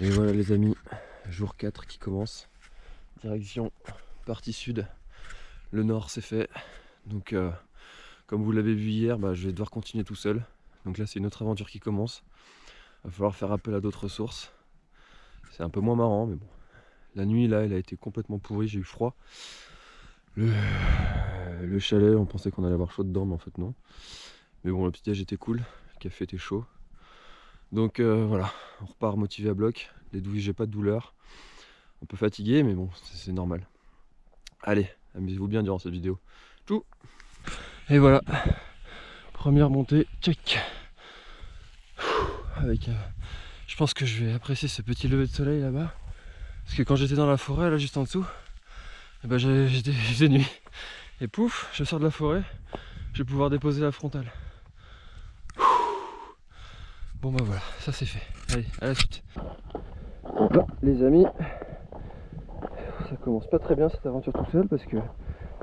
Et voilà les amis, jour 4 qui commence. Direction partie sud. Le nord c'est fait. Donc euh, comme vous l'avez vu hier, bah, je vais devoir continuer tout seul. Donc là c'est une autre aventure qui commence. Va falloir faire appel à d'autres ressources. C'est un peu moins marrant mais bon. La nuit là elle a été complètement pourrie, j'ai eu froid. Le, le chalet, on pensait qu'on allait avoir chaud dedans mais en fait non. Mais bon le petit déj était cool, le café était chaud. Donc euh, voilà, on repart motivé à bloc. Les douilles, j'ai pas de douleur. Un peu fatigué, mais bon, c'est normal. Allez, amusez-vous bien durant cette vidéo. Tchou Et voilà, première montée, check. Avec, euh, je pense que je vais apprécier ce petit lever de soleil là-bas. Parce que quand j'étais dans la forêt, là juste en dessous, eh ben, j'étais nuit. Et pouf, je sors de la forêt, je vais pouvoir déposer la frontale. Bon bah voilà, ça c'est fait. Allez, à la suite. Bon, les amis, ça commence pas très bien cette aventure tout seul parce que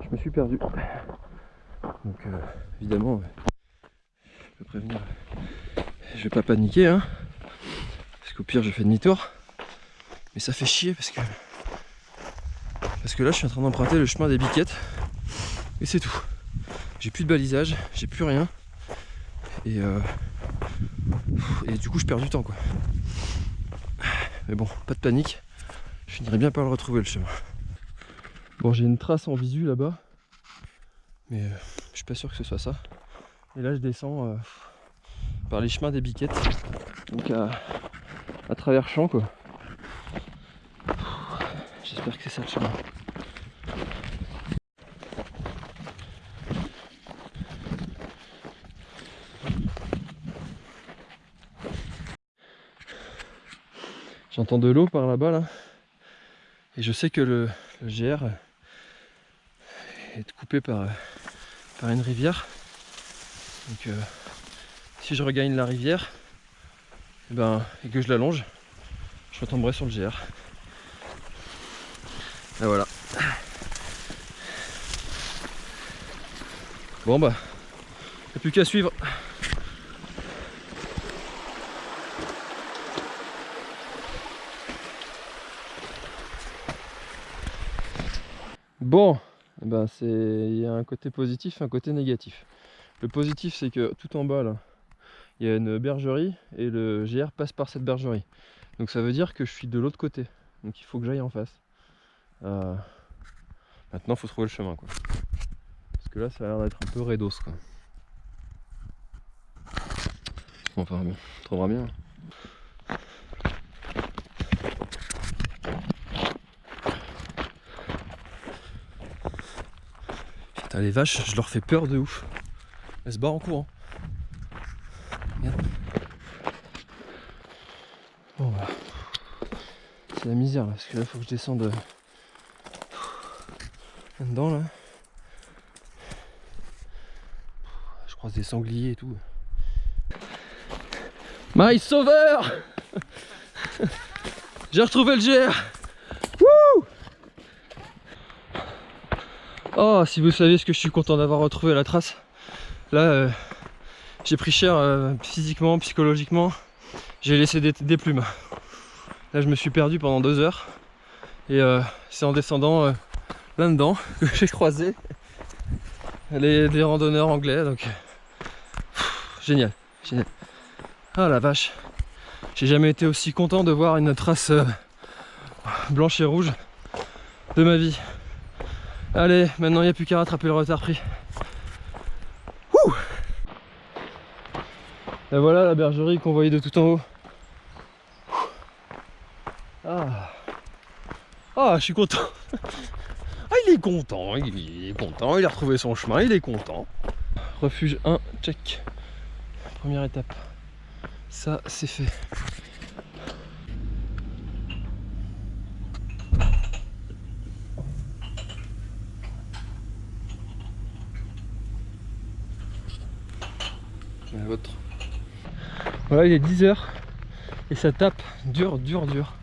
je me suis perdu. Donc euh, évidemment, je peux prévenir, je vais pas paniquer hein. Parce qu'au pire je fais demi-tour. Mais ça fait chier parce que parce que là je suis en train d'emprunter le chemin des biquettes et c'est tout. J'ai plus de balisage, j'ai plus rien. Et euh, et du coup je perds du temps quoi. Mais bon, pas de panique, je finirai bien par le retrouver le chemin. Bon j'ai une trace en visu là-bas, mais euh, je suis pas sûr que ce soit ça. Et là je descends euh, par les chemins des biquettes, donc à, à travers champs quoi. J'espère que c'est ça le chemin. J'entends de l'eau par là-bas là. Et je sais que le, GR est coupé par, par une rivière. Donc euh, si je regagne la rivière et, eh ben, et que je l'allonge, je retomberai sur le GR. Et voilà. Bon bah, il n'y a plus qu'à suivre. Bon, eh ben il y a un côté positif, un côté négatif. Le positif c'est que tout en bas là, il y a une bergerie et le GR passe par cette bergerie. Donc ça veut dire que je suis de l'autre côté. Donc il faut que j'aille en face. Euh, maintenant il faut trouver le chemin. Parce que là ça a l'air d'être un peu bon, on trouvera bien. Les vaches, je leur fais peur de ouf. Elles se barrent en courant. Bon bah. C'est la misère là, parce que là faut que je descende euh, là-dedans là. Je croise des sangliers et tout. My sauveur J'ai retrouvé le GR Oh, si vous saviez ce que je suis content d'avoir retrouvé la trace. Là, euh, j'ai pris cher euh, physiquement, psychologiquement. J'ai laissé des, plumes. Là, je me suis perdu pendant deux heures. Et euh, c'est en descendant là-dedans que j'ai croisé les, des randonneurs anglais. Donc, génial, génial. Ah la vache. J'ai jamais été aussi content de voir une trace blanche et rouge de ma vie. Allez, maintenant il n'y a plus qu'à rattraper le retard pris. Ouh Et voilà la bergerie qu'on voyait de tout en haut. Ah. ah, je suis content. Ah, il est content, il est content, il a retrouvé son chemin, il est content. Refuge 1, check. Première étape. Ça, c'est fait. Voilà, il est 10h et ça tape dur, dur, dur.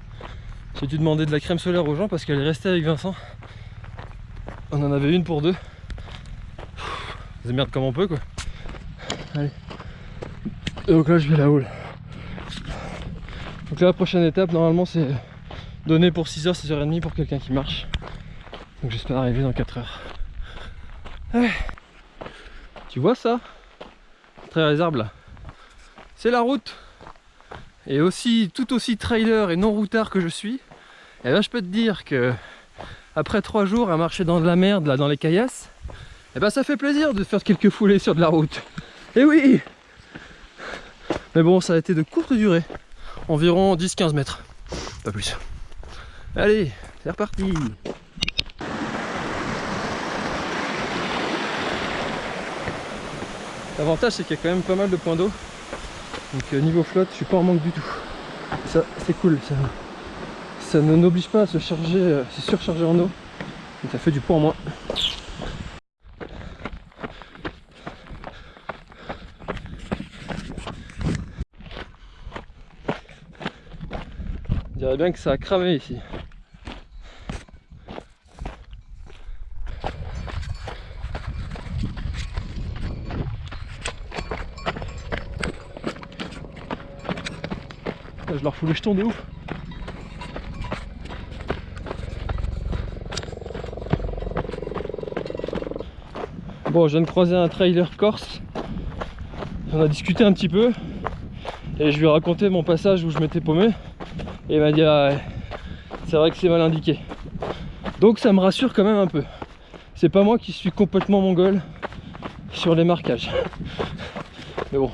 J'ai dû demander de la crème solaire aux gens parce qu'elle est restée avec Vincent. On en avait une pour deux. C'est merde comme on peut quoi. Allez. Et donc là je vais là-haut. Donc là, la prochaine étape, normalement, c'est donné pour 6h, 6h30 pour quelqu'un qui marche. Donc j'espère arriver dans 4 heures. Ouais. Tu vois ça? Les là. C'est la route. Et aussi, tout aussi trailer et non routard que je suis, et eh ben je peux te dire que après 3 jours à marcher dans de la merde là dans les caillasses, et eh ben ça fait plaisir de faire quelques foulées sur de la route. Et oui Mais bon, ça a été de courte durée, environ 10-15 mètres, pas plus. Allez, c'est reparti L'avantage c'est qu'il y a quand même pas mal de points d'eau. Donc euh, niveau flotte, je suis pas en manque du tout. Ça c'est cool, ça, ça ne n'oblige pas à se charger, euh, se surcharger en eau. Et ça fait du poids en moins. On dirait bien que ça a cramé ici. Je leur fous le jeton de ouf. Bon, je viens de croiser un trailer corse. On a discuté un petit peu. Et je lui ai raconté mon passage où je m'étais paumé. Et il m'a dit, ah c'est vrai que c'est mal indiqué. Donc ça me rassure quand même un peu. C'est pas moi qui suis complètement mongol sur les marquages. Mais bon,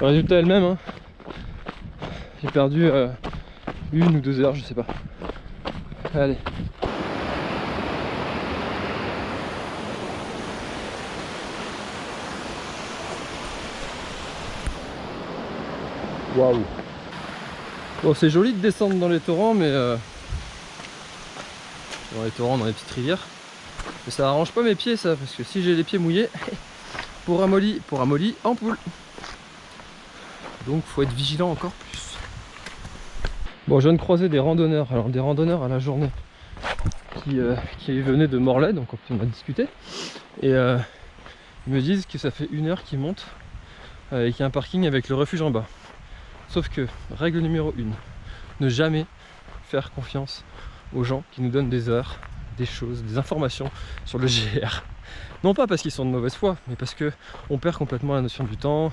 le résultat est le même. Hein. J'ai perdu euh, une ou deux heures, je sais pas. Allez. Waouh Bon c'est joli de descendre dans les torrents mais euh, dans les torrents, dans les petites rivières mais ça arrange pas mes pieds ça parce que si j'ai les pieds mouillés pour amolli, pour amolli en poule donc faut être vigilant encore plus Bon, je viens de croiser des randonneurs, alors des randonneurs à la journée qui, euh, venaient de Morlaix, donc on a discuté. Et euh, ils me disent que ça fait une heure qu'ils montent euh, et qu'il y a un parking avec le refuge en bas. Sauf que, règle numéro une, ne jamais faire confiance aux gens qui nous donnent des heures, des choses, des informations sur le GR. Non pas parce qu'ils sont de mauvaise foi, mais parce que on perd complètement la notion du temps.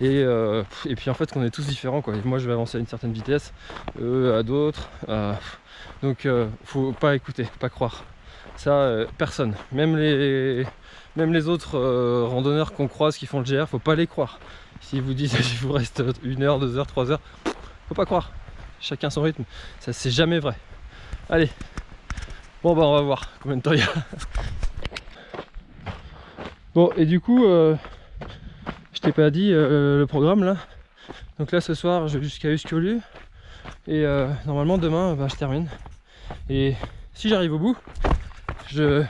Et, euh, puis en fait qu'on est tous différents. Quoi. moi je vais avancer à une certaine vitesse, eux à d'autres. donc euh, faut pas écouter, pas croire. Ça, euh, personne. Même les, même les autres randonneurs qu'on croise qui font le GR, faut pas les croire. S'ils vous disent il vous reste une heure, deux heures, trois heures, faut pas croire. Chacun son rythme. Ça c'est jamais vrai. Allez. Bon bah on va voir combien de temps il y a. Bon, et du coup, euh, je t'ai pas dit euh, le programme là. Donc là, ce soir, je vais jusqu'à Uscolu. Et euh, normalement, demain, bah, je termine. Et si j'arrive au bout, je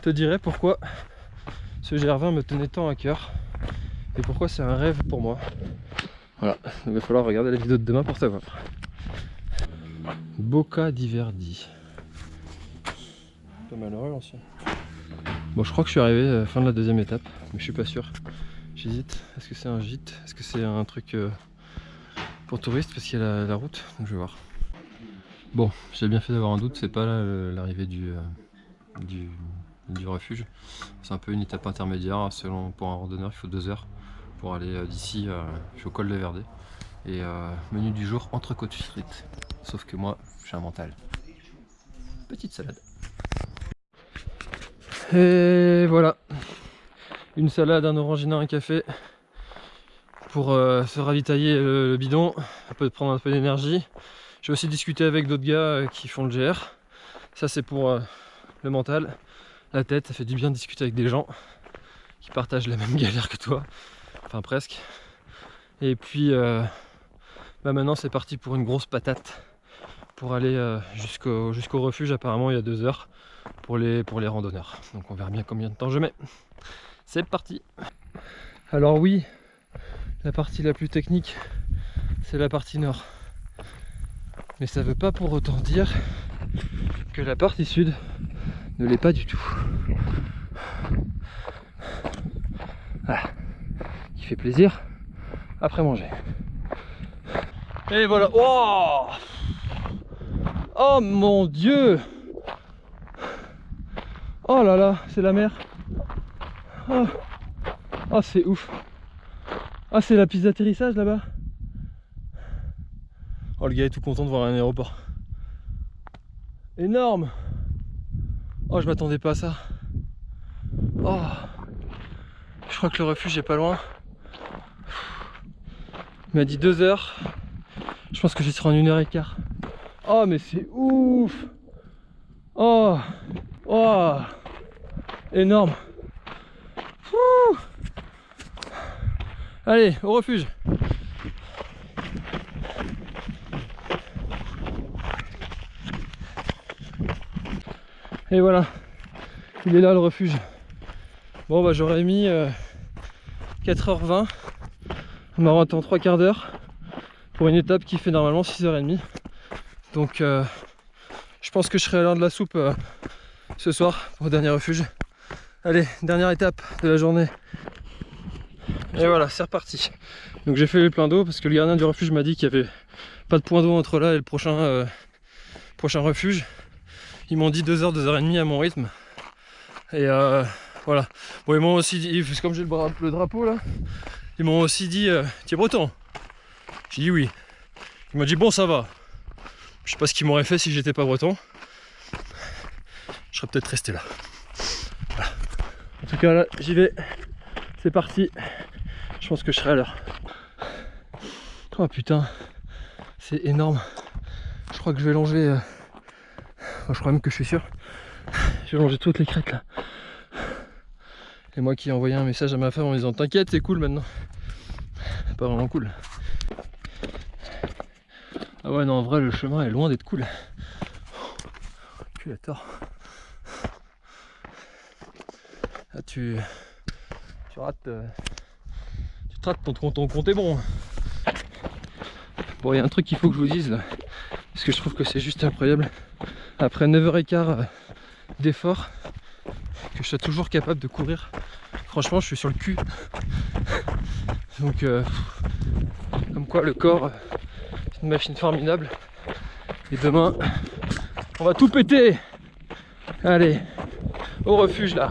te dirai pourquoi ce GR20 me tenait tant à cœur. Et pourquoi c'est un rêve pour moi. Voilà, il va falloir regarder la vidéo de demain pour savoir. Boca d'Iverdi. Malheureux l'ancien. Bon, je crois que je suis arrivé à la fin de la deuxième étape, mais je suis pas sûr. J'hésite. Est-ce que c'est un gîte? Est-ce que c'est un truc euh, pour touristes? Parce qu'il y a la, route, donc je vais voir. Bon, j'ai bien fait d'avoir un doute, c'est pas l'arrivée du, euh, du, refuge. C'est un peu une étape intermédiaire. Selon pour un randonneur, il faut deux heures pour aller euh, d'ici au col de Verdé. Et menu du jour, entrecôte frites. Sauf que moi, j'ai un mental. Petite salade. Et voilà, une salade, un orangina, un café pour euh, se ravitailler le, bidon, un peu prendre un peu d'énergie. J'ai aussi discuté avec d'autres gars euh, qui font le GR. Ça c'est pour euh, le mental, la tête, ça fait du bien de discuter avec des gens qui partagent la même galère que toi, enfin presque. Et puis bah maintenant c'est parti pour une grosse patate pour aller jusqu'au jusqu'au refuge apparemment il y a deux heures pour les, pour les randonneurs. Donc on verra bien combien de temps je mets. C'est parti Alors oui, la partie la plus technique, c'est la partie nord. Mais ça veut pas pour autant dire que la partie sud ne l'est pas du tout. Voilà. Qui fait plaisir après manger. Et voilà. Oh, oh mon dieu Oh là là, c'est la mer. Oh, oh c'est ouf. Ah, c'est la piste d'atterrissage là-bas. Oh, le gars est tout content de voir un aéroport. Énorme Oh, je m'attendais pas à ça. Oh Je crois que le refuge est pas loin. Il m'a dit deux heures. Je pense que j'y serai en une heure et quart. Oh, mais c'est ouf. Oh Oh. Énorme. Allez, au refuge. Et voilà, il est là le refuge. Bon bah j'aurais mis 4h20 euh, on m'aura en 3 quarts d'heure pour une étape qui fait normalement 6h30. Donc euh, je pense que je serai à l'heure de la soupe euh, ce soir pour le dernier refuge. Allez, dernière étape de la journée. Et voilà, c'est reparti. Donc j'ai fait le plein d'eau parce que le gardien du refuge m'a dit qu'il n'y avait pas de point d'eau entre là et le prochain, prochain refuge. Ils m'ont dit 2h, 2h30 à mon rythme. Et euh, voilà. Bon, ils m'ont aussi dit, comme j'ai le, drapeau là, ils m'ont aussi dit euh, Tu es breton? J'ai dit oui. Ils m'ont dit Bon, ça va. Je sais pas ce qu'ils m'auraient fait si j'étais pas breton. Je serais peut-être resté là. En tout cas, là, j'y vais. C'est parti. Je pense que je serai à l'heure. Oh putain, c'est énorme. Je crois que je vais longer. Euh, je crois même que je suis sûr. J'ai longé toutes les crêtes là. Et moi qui ai envoyé un message à ma femme en disant T'inquiète, c'est cool maintenant. Pas vraiment cool. Ah ouais, non, en vrai, le chemin est loin d'être cool. Tu tort. Ah, tu. Tu rates. Euh, tu te rates ton, ton compte est bon. Bon, il y a un truc qu'il faut que je vous dise là. Parce que je trouve que c'est juste incroyable après 9h15 euh, d'effort que je sois toujours capable de courir franchement je suis sur le cul donc euh, comme quoi le corps c'est machine formidable. Et demain on va tout péter. Allez au refuge là.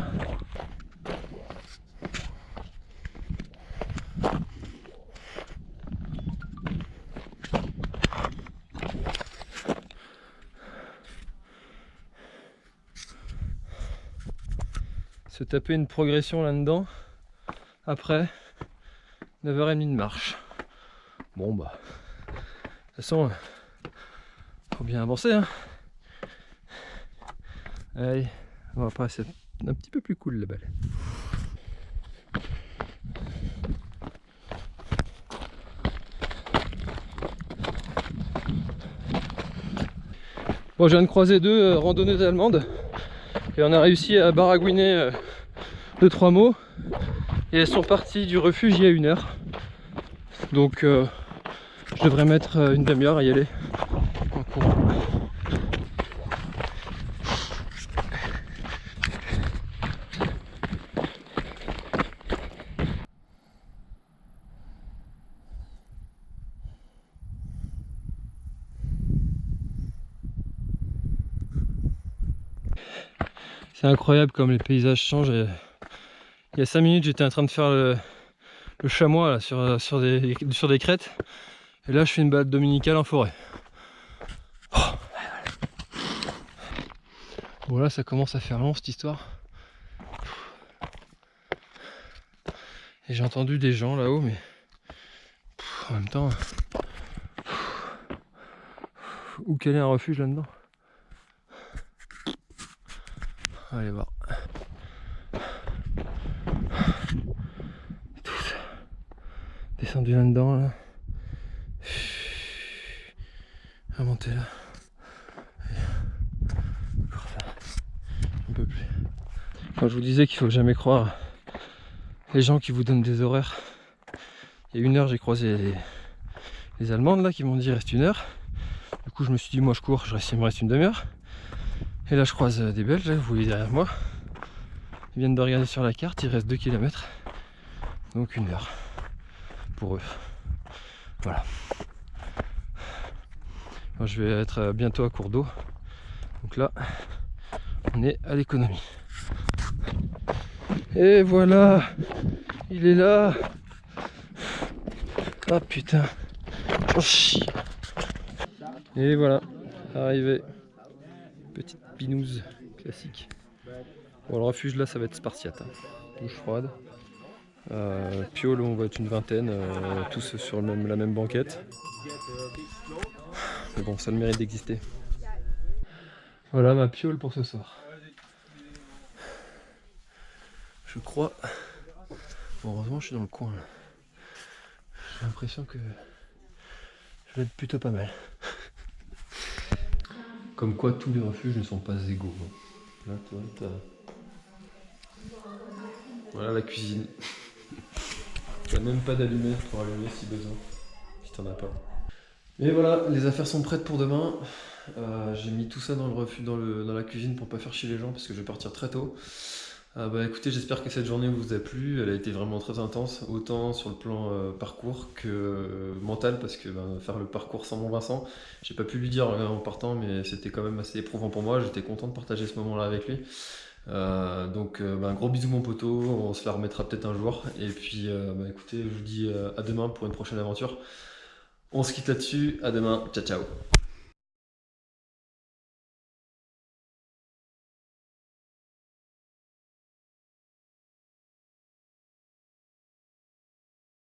Taper une progression là-dedans après 9h30 de marche. Bon bah, toute façon, faut bien avancer. Hein. Allez, on va passer un petit peu plus cool la balle. Bon, je viens de croiser deux euh, randonneuses allemandes et on a réussi à baragouiner euh, deux trois mots et elles sont parties du refuge il y a une heure donc euh, je devrais mettre euh, une demi-heure à y aller C'est incroyable comme les paysages changent. Il y a 5 minutes, j'étais en train de faire le, chamois des, sur des crêtes. Et là, je fais une balade dominicale en forêt. Voilà, ça commence à faire long cette histoire. Et j'ai entendu des gens là-haut, mais en même temps, où quel est un refuge là-dedans? Allez voir. descendu là-dedans là. Monter là. Plus. Quand je vous disais qu'il faut jamais croire les gens qui vous donnent des horaires. Il y a une heure j'ai croisé les, Allemandes là qui m'ont dit reste une heure. Du coup je me suis dit moi je cours, je reste, il me reste une demi-heure. Et là je croise des Belges, vous voyez derrière moi. Ils viennent de regarder sur la carte, il reste 2 km. Donc une heure eux. Voilà. Je vais être euh, bientôt à court d'eau. Donc là, on est à l'économie. Et voilà, il est là. Ah putain. Oh, Et voilà, arrivé. Petite pinouse classique. Bon, le refuge là, ça va être spartiate. Hein. Douche froide. Euh, on va être une vingtaine, euh, tous sur la même banquette. Mais bon, ça le mérite d'exister. Voilà ma piole pour ce soir. Je crois. Bon, heureusement, je suis dans le coin. J'ai l'impression que je vais être plutôt pas mal. Comme quoi, tous les refuges ne sont pas égaux. Là, toi, Voilà la cuisine. Il n'y a même pas d'allumette pour allumer si besoin, si t'en as pas. Et voilà, les affaires sont prêtes pour demain. Euh, j'ai mis tout ça dans, le refus, dans, la cuisine pour pas faire chier les gens parce que je vais partir très tôt. Euh, bah écoutez, j'espère que cette journée vous a plu. Elle a été vraiment très intense, autant sur le plan euh, parcours que mental, parce que bah, faire le parcours sans mon Vincent, j'ai pas pu lui dire en partant, mais c'était quand même assez éprouvant pour moi. J'étais content de partager ce moment-là avec lui. Donc un gros bisou mon poteau, on se la remettra peut-être un jour. Et puis bah, écoutez, je vous dis à demain pour une prochaine aventure. On se quitte là-dessus, à demain, ciao ciao